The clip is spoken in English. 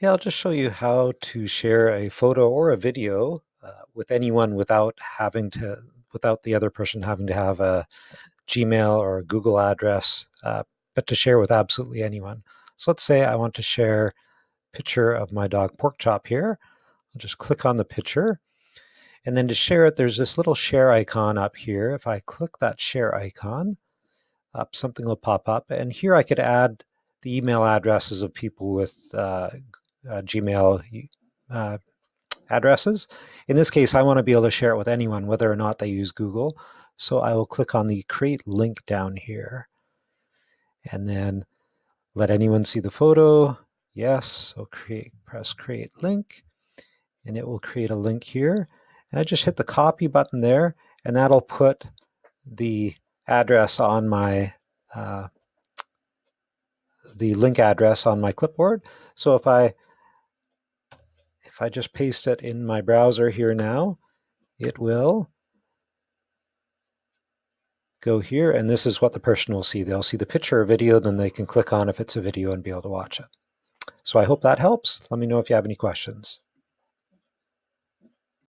Yeah, I'll just show you how to share a photo or a video uh, with anyone without having to, without the other person having to have a Gmail or a Google address, uh, but to share with absolutely anyone. So let's say I want to share a picture of my dog pork chop here. I'll just click on the picture. And then to share it, there's this little share icon up here. If I click that share icon, up something will pop up. And here I could add the email addresses of people with uh, uh, Gmail uh, addresses. In this case, I want to be able to share it with anyone, whether or not they use Google. So I will click on the create link down here and then let anyone see the photo. Yes, so create, press create link and it will create a link here. And I just hit the copy button there and that'll put the address on my uh, the link address on my clipboard. So if I if I just paste it in my browser here now, it will go here, and this is what the person will see. They'll see the picture or video, then they can click on if it's a video and be able to watch it. So I hope that helps. Let me know if you have any questions.